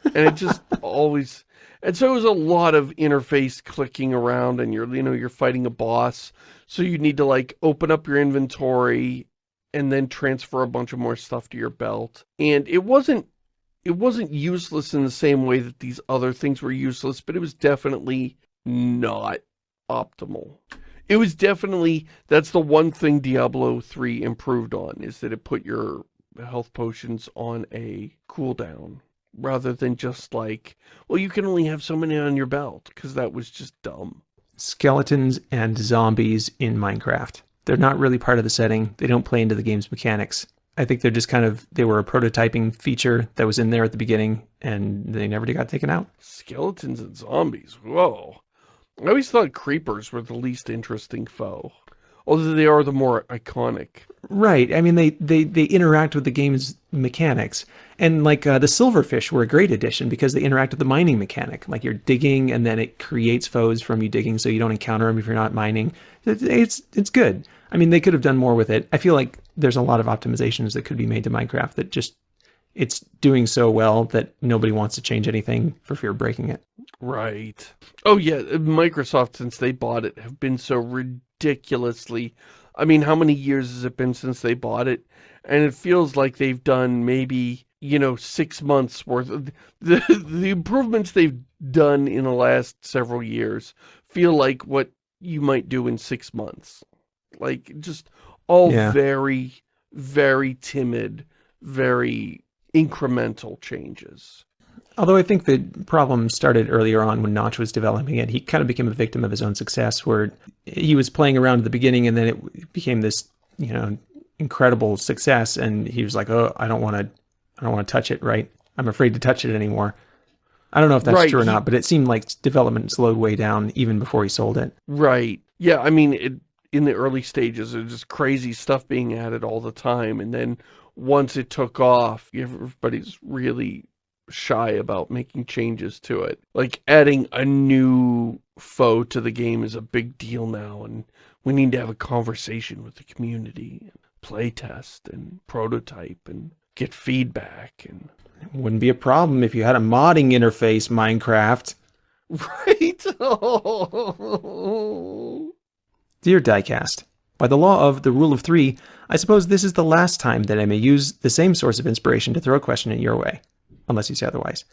And it just always and so it was a lot of interface clicking around and you're you know you're fighting a boss. So you need to like open up your inventory and then transfer a bunch of more stuff to your belt. And it wasn't it wasn't useless in the same way that these other things were useless, but it was definitely not optimal. It was definitely that's the one thing Diablo 3 improved on is that it put your health potions on a cooldown. rather than just like, well, you can only have so many on your belt, because that was just dumb. Skeletons and zombies in Minecraft. They're not really part of the setting. They don't play into the game's mechanics. I think they're just kind of, they were a prototyping feature that was in there at the beginning and they never got taken out. Skeletons and zombies, whoa. I always thought creepers were the least interesting foe. Although they are the more iconic. Right. I mean, they, they, they interact with the game's mechanics. And like uh, the silverfish were a great addition because they interact with the mining mechanic. Like you're digging and then it creates foes from you digging so you don't encounter them if you're not mining. It's, it's, it's good. I mean, they could have done more with it. I feel like there's a lot of optimizations that could be made to Minecraft that just it's doing so well that nobody wants to change anything for fear of breaking it. Right. Oh yeah, uh, Microsoft since they bought it have been so ridiculously I mean, how many years has it been since they bought it? And it feels like they've done maybe, you know, six months worth of the the improvements they've done in the last several years feel like what you might do in six months. Like just all Yeah. very, very timid, very incremental changes. Although I think the problem started earlier on when Notch was developing it. He kind of became a victim of his own success where he was playing around at the beginning and then it became this, you know, incredible success and he was like, "Oh, I don't want to I don't want to touch it, right? I'm afraid to touch it anymore." I don't know if that's Right, true or not, but it seemed like development slowed way down even before he sold it. Right. Yeah, I mean, it, in the early stages, there's just crazy stuff being added all the time. And then once it took off, everybody's really shy about making changes to it. Like adding a new foe to the game is a big deal now. And we need to have a conversation with the community, play test and prototype and get feedback and it Wouldn't be a problem if you had a modding interface, Minecraft. Right? Oh. Dear Diecast, by the law of the rule of three, I suppose this is the last time that I may use the same source of inspiration to throw a question in your way, unless you say otherwise.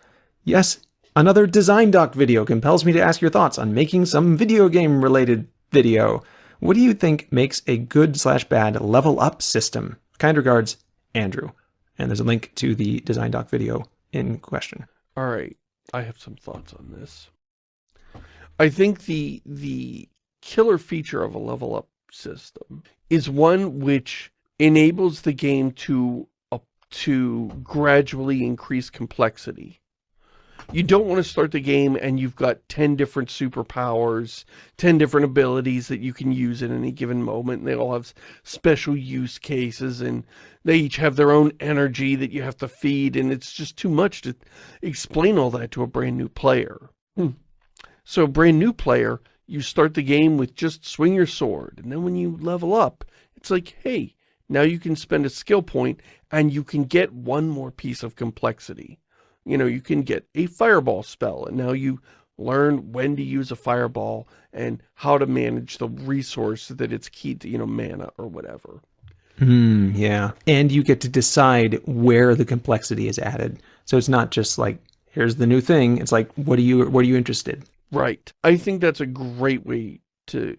Yes, another design doc video compels me to ask your thoughts on making some video game related video. What do you think makes a good slash bad level up system? Kind regards, Andrew. And there's a link to the design doc video in question. All right, I have some thoughts on this. I think the the killer feature of a level up system is one which enables the game to uh, to gradually increase complexity. You don't want to start the game and you've got 10 different superpowers, 10 different abilities that you can use at any given moment. And they all have special use cases and they each have their own energy that you have to feed. And it's just too much to explain all that to a brand new player. Hmm. So a brand new player, you start the game with just swing your sword. And then when you level up, it's like, hey, now you can spend a skill point and you can get one more piece of complexity. You know, you can get a fireball spell and now you learn when to use a fireball and how to manage the resource that it's keyed to, you know, mana or whatever. Hmm, yeah. And you get to decide where the complexity is added. So it's not just like, here's the new thing. It's like, what are you, what are you interested? Right. I think that's a great way to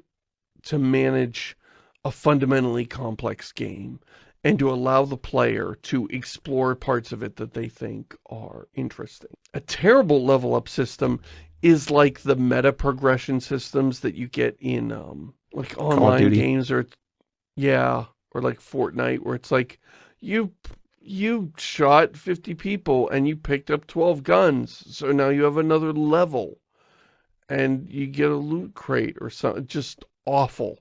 to manage a fundamentally complex game and to allow the player to explore parts of it that they think are interesting. A terrible level up system is like the meta progression systems that you get in um like online games or yeah, or like Fortnite where it's like you you shot 50 people and you picked up 12 guns. So now you have another level and you get a loot crate or something. Just awful.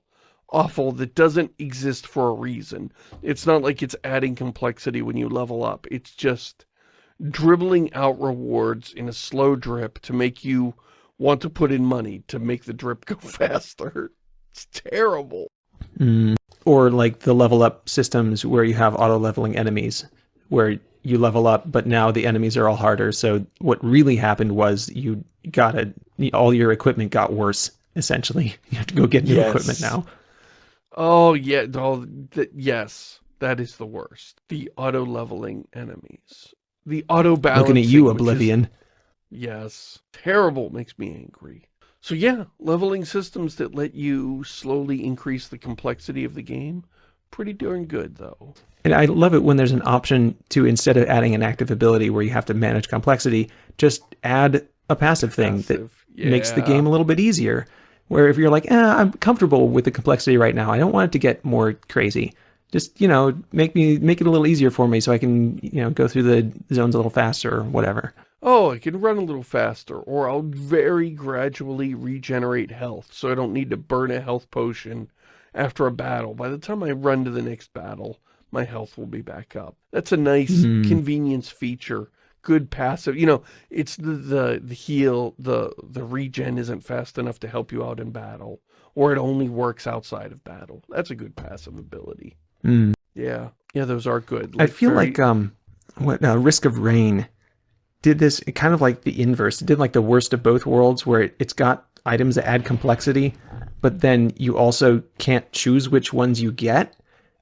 Awful that doesn't exist for a reason. It's not like it's adding complexity when you level up. It's just dribbling out rewards in a slow drip to make you want to put in money to make the drip go faster. It's terrible. Mm. Or like the level up systems where you have auto leveling enemies, where you level up, but now the enemies are all harder. So what really happened was you got a, all your equipment got worse, essentially. You have to go get new Yes. equipment now. Oh, yeah. Oh, th yes. That is the worst. The auto-leveling enemies. The auto-balancing. Looking at you, which is- Oblivion. Yes. Terrible. Makes me angry. So yeah, leveling systems that let you slowly increase the complexity of the game. pretty darn good, though. And I love it when there's an option to, instead of adding an active ability where you have to manage complexity, just add a passive thing Passive, that makes the game a little bit easier. Where if you're like, eh, I'm comfortable with the complexity right now, I don't want it to get more crazy. Just you know, make me make it a little easier for me so I can you know go through the zones a little faster or whatever. Oh, I can run a little faster, or I'll very gradually regenerate health, so I don't need to burn a health potion after a battle. By the time I run to the next battle, my health will be back up. That's a nice Mhm. convenience feature. Good passive, you know, it's the, the, the heal, the, the regen isn't fast enough to help you out in battle, or it only works outside of battle. That's a good passive ability. Mm. Yeah, yeah, those are good. I feel very- like um, what uh, Risk of Rain did this kind of like the inverse. It did like the worst of both worlds, where it, it's got items that add complexity, but then you also can't choose which ones you get,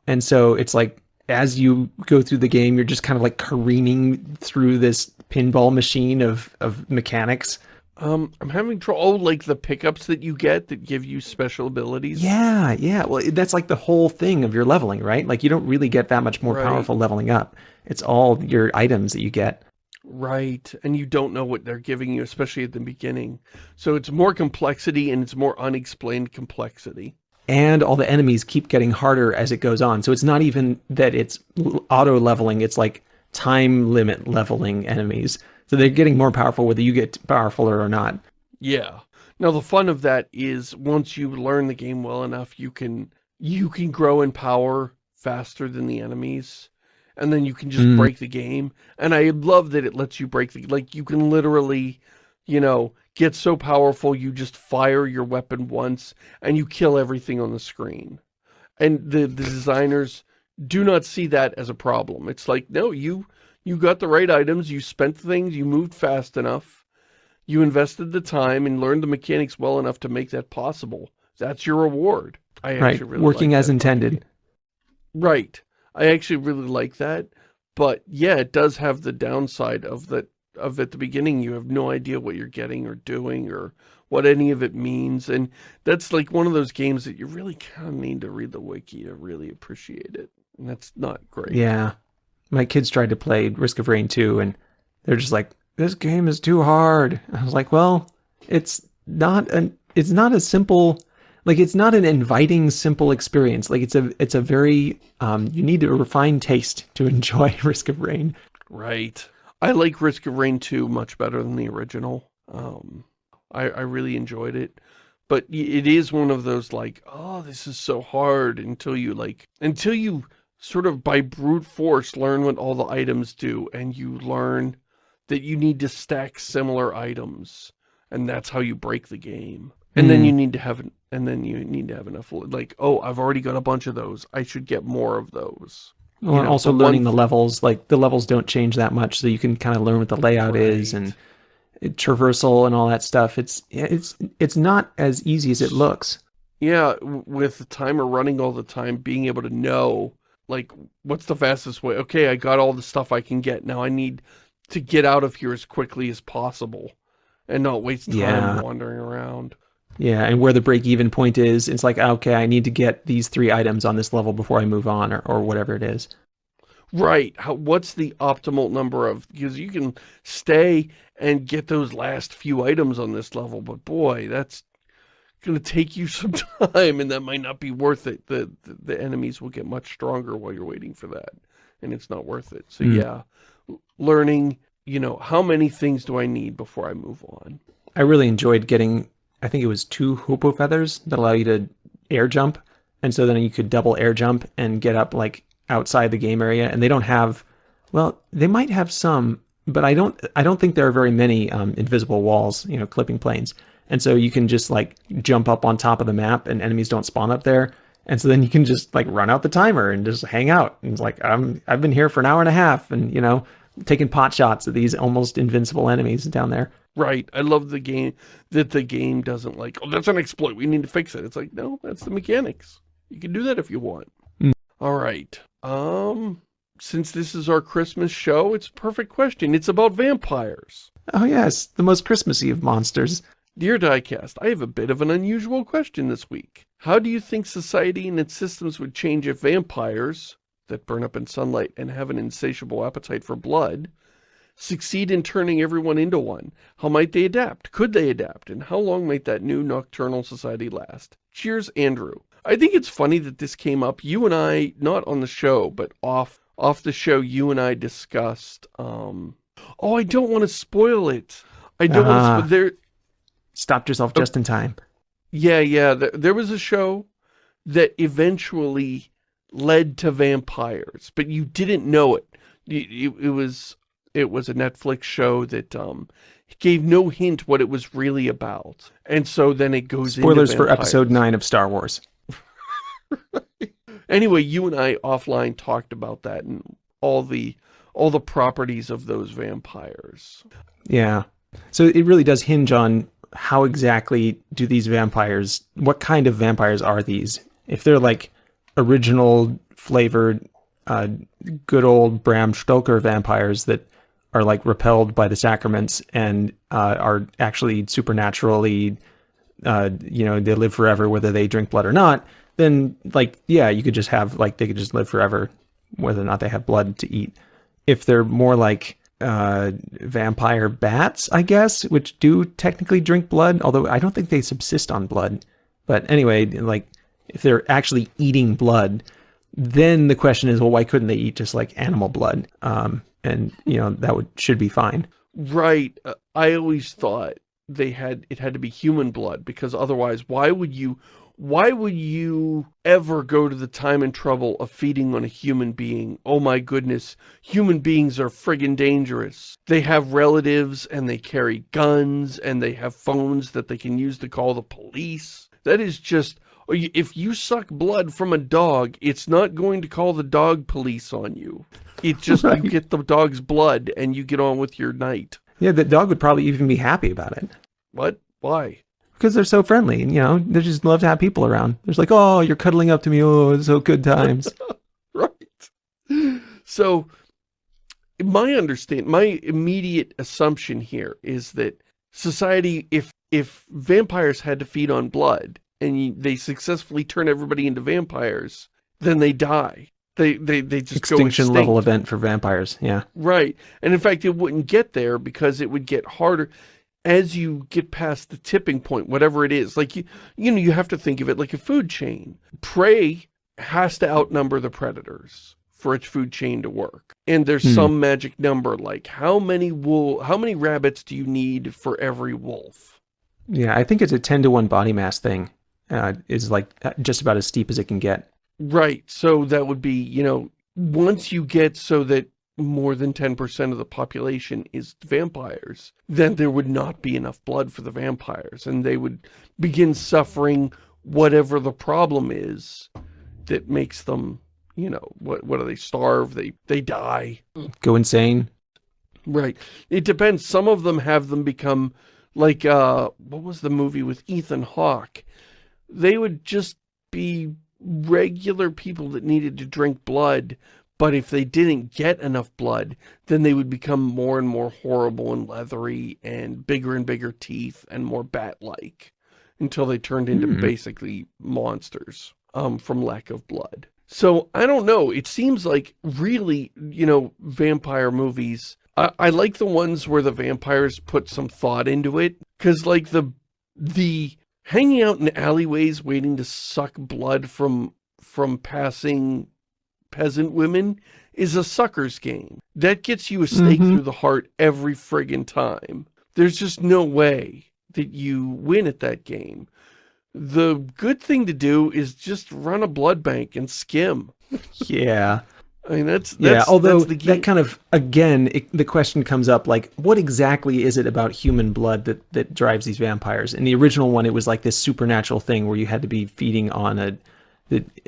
and so it's like as you go through the game, you're just kind of like careening through this pinball machine of of mechanics. Um, I'm having trouble. Oh, like the pickups that you get that give you special abilities. Yeah, yeah. Well, that's like the whole thing of your leveling, right? Like you don't really get that much more Right. powerful leveling up. It's all your items that you get. Right, and you don't know what they're giving you, especially at the beginning. So it's more complexity and it's more unexplained complexity. And all the enemies keep getting harder as it goes on. So it's not even that it's auto leveling, it's like time limit leveling enemies. So they're getting more powerful whether you get powerfuler or not. Yeah. Now the fun of that is once you learn the game well enough, you can you can grow in power faster than the enemies. And then you can just Mm. break the game. And I love that it lets you break the like you can literally, you know, get so powerful you just fire your weapon once and you kill everything on the screen. And the, the designers do not see that as a problem. It's like, no, you you got the right items, you spent things, you moved fast enough, you invested the time and learned the mechanics well enough to make that possible. That's your reward. I Right. actually really Working like as that. intended. Right. I actually really like that. But yeah, it does have the downside of that of at the beginning you have no idea what you're getting or doing or what any of it means. And that's like one of those games that you really kind of need to read the wiki to really appreciate it. And that's not great. Yeah. My kids tried to play Risk of Rain 2 and they're just like, this game is too hard. I was like, well, it's not an it's not a simple like it's not an inviting simple experience. Like it's a it's a very um you need a refined taste to enjoy Risk of Rain. Right. I like Risk of Rain 2 much better than the original. Um, I, I really enjoyed it. But it is one of those like, oh, this is so hard until you like, until you sort of by brute force learn what all the items do and you learn that you need to stack similar items and that's how you break the game. And then Mm. you need to have, and then you need to have enough, like, oh, I've already got a bunch of those. I should get more of those. Well, and know, also learning one- the levels, like the levels don't change that much, so you can kind of learn what the layout is and it- traversal and all that stuff. It's it's it's not as easy as it looks. Yeah, with the timer running all the time, being able to know, like, what's the fastest way? Okay, I got all the stuff I can get. Now I need to get out of here as quickly as possible and not waste time Yeah. wandering around. Yeah, and where the break even point is, it's like okay, I need to get these three items on this level before I move on, or or whatever it is. Right. How, what's the optimal number of, because you can stay and get those last few items on this level, but boy, that's going to take you some time and that might not be worth it. The, the, the enemies will get much stronger while you're waiting for that and it's not worth it. So Hmm. yeah, learning, you know, how many things do I need before I move on? I really enjoyed getting, I think it was two Hopoo Feathers that allow you to air jump. And so then you could double air jump and get up like outside the game area. And they don't have, well, they might have some, but I don't, I don't think there are very many um, invisible walls, you know, clipping planes. And so you can just like jump up on top of the map and enemies don't spawn up there. And so then you can just like run out the timer and just hang out. And it's like, I'm, I've been here for an hour and a half and, you know, taking pot shots at these almost invincible enemies down there. Right. I love the game that the game doesn't like, oh, that's an exploit. We need to fix it. It's like, no, that's the mechanics. You can do that if you want. Mm. All right. Um, since this is our Christmas show, it's a perfect question. It's about vampires. Oh yes, the most Christmassy of monsters. Dear Diecast, I have a bit of an unusual question this week. How do you think society and its systems would change if vampires, that burn up in sunlight and have an insatiable appetite for blood, succeed in turning everyone into one? How might they adapt? Could they adapt? And how long might that new nocturnal society last? Cheers, Andrew. I think it's funny that this came up. You and I, not on the show, but off off the show, you and I discussed, um, oh, I don't want to spoil it. I don't uh, want to, uh-huh. there. Stopped yourself oh. just in time. Yeah, yeah. There, there was a show that eventually led to vampires, but you didn't know it. It, it was it was a Netflix show that um gave no hint what it was really about, and so then it goes spoilers for episode nine of Star Wars. Anyway, you and I offline talked about that and all the all the properties of those vampires. Yeah. So it really does hinge on how exactly do these vampires, what kind of vampires are these? If they're like original flavored, uh, good old Bram Stoker vampires that are like repelled by the sacraments and uh, are actually supernaturally, uh, you know, they live forever whether they drink blood or not, then like, yeah, you could just have like, they could just live forever whether or not they have blood to eat. If they're more like uh, vampire bats, I guess, which do technically drink blood, although I don't think they subsist on blood. But anyway, like if they're actually eating blood, then the question is, well, why couldn't they eat just like animal blood? Um, and you know that would should be fine. Right. Uh, I always thought they had it had to be human blood because otherwise, why would you? why would you ever go to the time and trouble of feeding on a human being? Oh my goodness, human beings are friggin' dangerous. They have relatives and they carry guns and they have phones that they can use to call the police. That is just, if you suck blood from a dog, it's not going to call the dog police on you. It just, right. you get the dog's blood and you get on with your night. Yeah, the dog would probably even be happy about it. What? Why? because they're so friendly and you know they just love to have people around there's like oh you're cuddling up to me oh it's so good times right so my understand my immediate assumption here is that society if if vampires had to feed on blood and they successfully turn everybody into vampires then they die they they they just extinction level event for vampires yeah right and in fact it wouldn't get there because it would get harder as you get past the tipping point, whatever it is, like you, you know, you have to think of it like a food chain. Prey has to outnumber the predators for its food chain to work. And there's hmm. some magic number, like how many wool, how many rabbits do you need for every wolf? Yeah, I think it's a 10 to 1 body mass thing. Uh, is like uh, just about as steep as it can get. Right. So that would be, you know, once you get so that more than 10% of the population is vampires, then there would not be enough blood for the vampires, and they would begin suffering whatever the problem is that makes them, you know, what, what do they starve? They, they die. Go insane. Right. It depends. Some of them have them become like, uh, what was the movie with Ethan Hawke? They would just be regular people that needed to drink blood, but if they didn't get enough blood, then they would become more and more horrible and leathery and bigger and bigger teeth and more bat-like until they turned into mm -hmm. basically monsters um, from lack of blood. So I don't know. It seems like really, you know, vampire movies. I, I like the ones where the vampires put some thought into it. Because like the, the hanging out in alleyways waiting to suck blood from, from passing peasant women is a sucker's game. That gets you a stake mm -hmm. through the heart every friggin' time. There's just no way that you win at that game. The good thing to do is just run a blood bank and skim. yeah. I mean, that's, that's yeah. Although that's that kind of again, it, the question comes up like, what exactly is it about human blood that that drives these vampires? In the original one, it was like this supernatural thing where you had to be feeding on a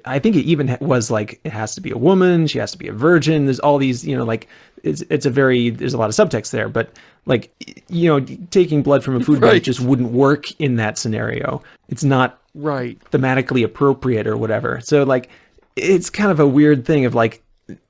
I think it even was like it has to be a woman, she has to be a virgin. There's all these, you know, like it's it's a very there's a lot of subtext there, but like you know, taking blood from a food right. bank just wouldn't work in that scenario. It's not right thematically appropriate or whatever. So like it's kind of a weird thing of like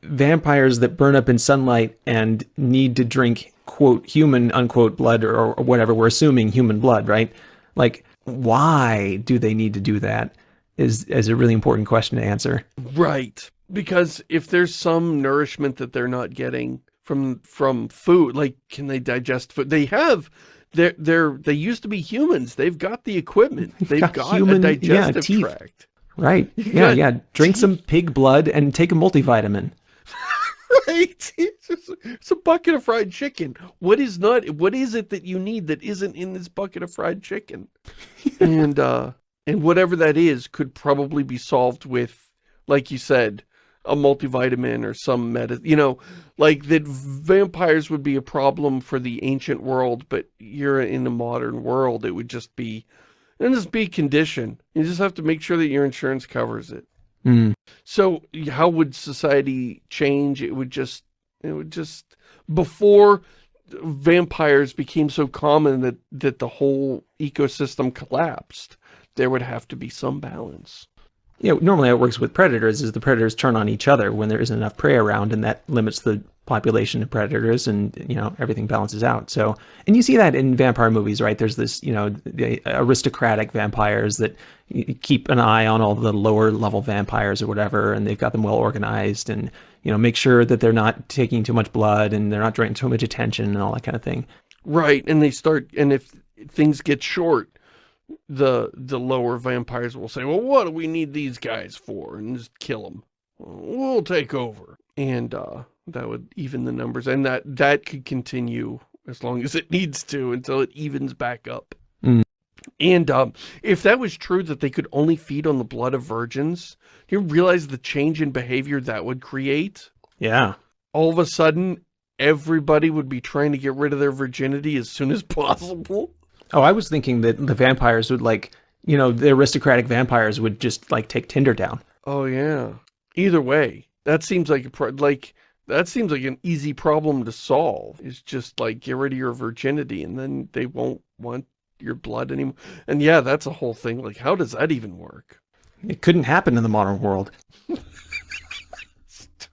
vampires that burn up in sunlight and need to drink quote human unquote blood or, or whatever we're assuming human blood right? Like why do they need to do that is is a really important question to answer. Right. Because if there's some nourishment that they're not getting from from food like can they digest food? They have they're they're they used to be humans. They've got the equipment. They've got, got human, a digestive yeah, tract right. Yeah yeah. Drink some pig blood and take a multivitamin. Right. It's, it's, a bucket of fried chicken. What is not what is it that you need that isn't in this bucket of fried chicken? And uh and whatever that is could probably be solved with like you said a multivitamin or some medicine, you know, like that vampires would be a problem for the ancient world, but you're in the modern world, it would just be, and just be condition. You just have to make sure that your insurance covers it. Mm. So how would society change? It would just, it would just, before vampires became so common that, that the whole ecosystem collapsed, there would have to be some balance you know, normally how it works with predators is the predators turn on each other when there isn't enough prey around and that limits the population of predators and, you know, everything balances out. So, and you see that in vampire movies, right? There's this, you know, the aristocratic vampires that keep an eye on all the lower level vampires or whatever, and they've got them well organized and, you know, make sure that they're not taking too much blood and they're not drawing too much attention and all that kind of thing. Right. And they start, and if things get short, the the lower vampires will say, well, what do we need these guys for? And just kill them. We'll take over. And uh, that would even the numbers. And that, that could continue as long as it needs to until it evens back up. Mm. And um, if that was true that they could only feed on the blood of virgins, you realize the change in behavior that would create? Yeah. All of a sudden, everybody would be trying to get rid of their virginity as soon as possible. Oh, I was thinking that the vampires would like, you know, the aristocratic vampires would just like take Tinder down. Oh yeah. Either way, that seems like a pro like that seems like an easy problem to solve. Is just like get rid of your virginity and then they won't want your blood anymore. And yeah, that's a whole thing. Like how does that even work? It couldn't happen in the modern world.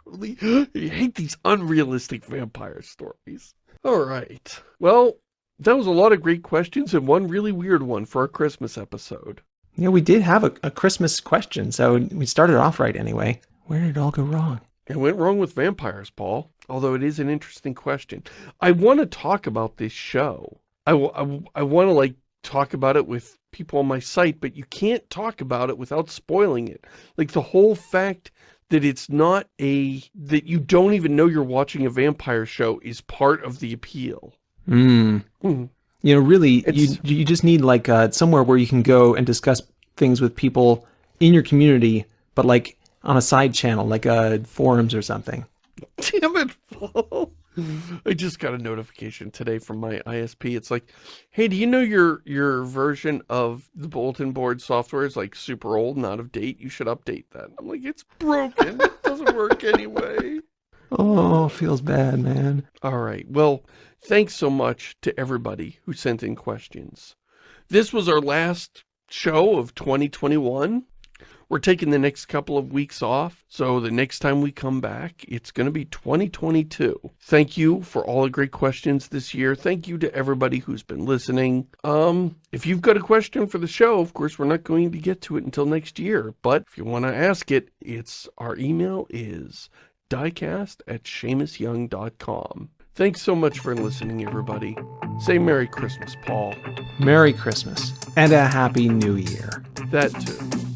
totally you hate these unrealistic vampire stories. All right. Well, that was a lot of great questions and one really weird one for our Christmas episode. Yeah, we did have a, a Christmas question, so we started off right anyway. Where did it all go wrong? It went wrong with vampires, Paul, although it is an interesting question. I want to talk about this show. I, I, I want to, like, talk about it with people on my site, but you can't talk about it without spoiling it. Like, the whole fact that it's not a, that you don't even know you're watching a vampire show is part of the appeal. Mm. Mm. You know, really, it's, you you just need like uh, somewhere where you can go and discuss things with people in your community, but like on a side channel, like uh, forums or something. Damn it, Paul. I just got a notification today from my ISP. It's like, hey, do you know your your version of the bulletin board software is like super old and out of date? You should update that. I'm like, it's broken. it doesn't work anyway. Oh, feels bad, man. All right. Well, Thanks so much to everybody who sent in questions. This was our last show of 2021. We're taking the next couple of weeks off, so the next time we come back, it's going to be 2022. Thank you for all the great questions this year. Thank you to everybody who's been listening. Um, if you've got a question for the show, of course, we're not going to get to it until next year, but if you want to ask it, it's our email is diecast at ShamusYoung.com. Thanks so much for listening, everybody. Say Merry Christmas, Paul. Merry Christmas. And a Happy New Year. That too.